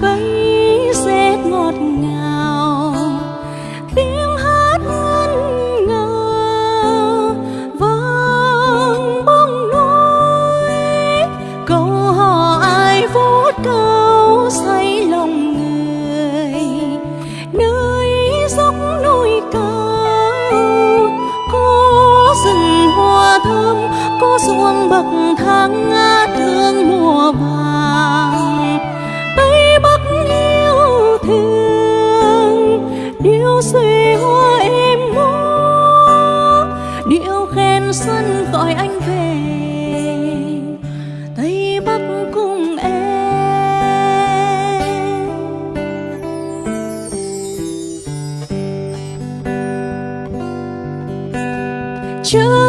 vẫy rét ngọt ngào, tiếng hát ngân nga vang bóng núi. Câu hò ai vút cao say lòng người, nơi dốc núi cao, có rừng hoa thơm, có ruộng bậc thang ngang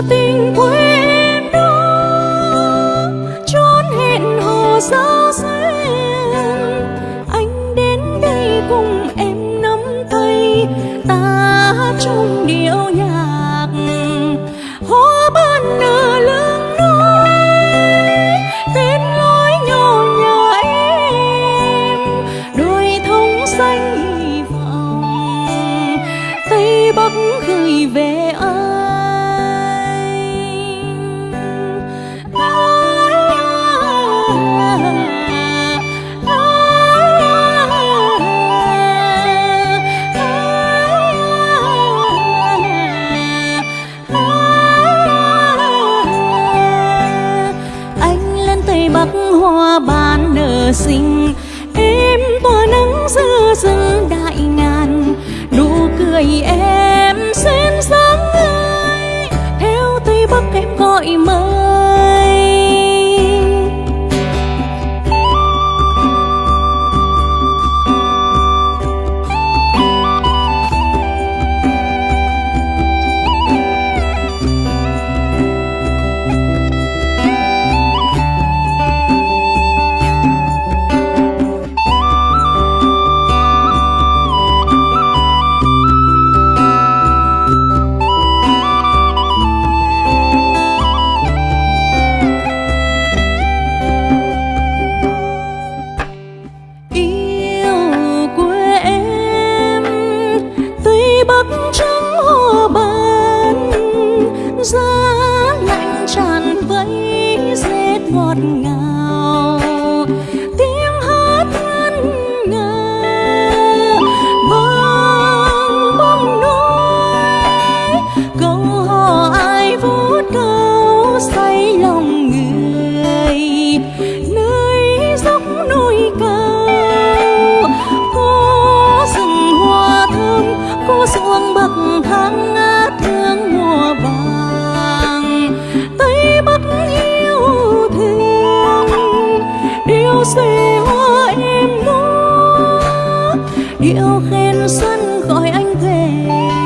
tình quê em đó trốn hẹn hò ra xinh em tỏa nắng giữa rừng đại ngàn, nụ cười em xen sáng ngời. Theo tây bắc em gọi mơ you áo khen xuân gọi anh về.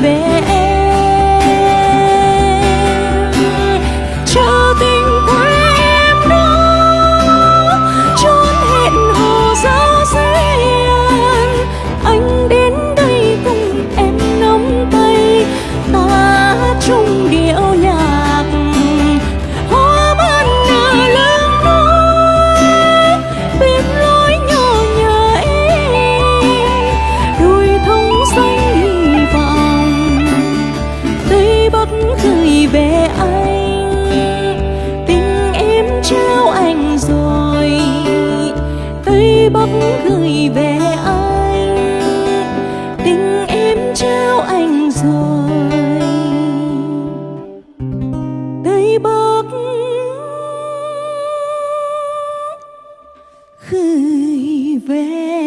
baby. gì về anh, tình em trao anh rồi tây bắc gửi về anh, tình em trao anh rồi. Tây bắc gửi về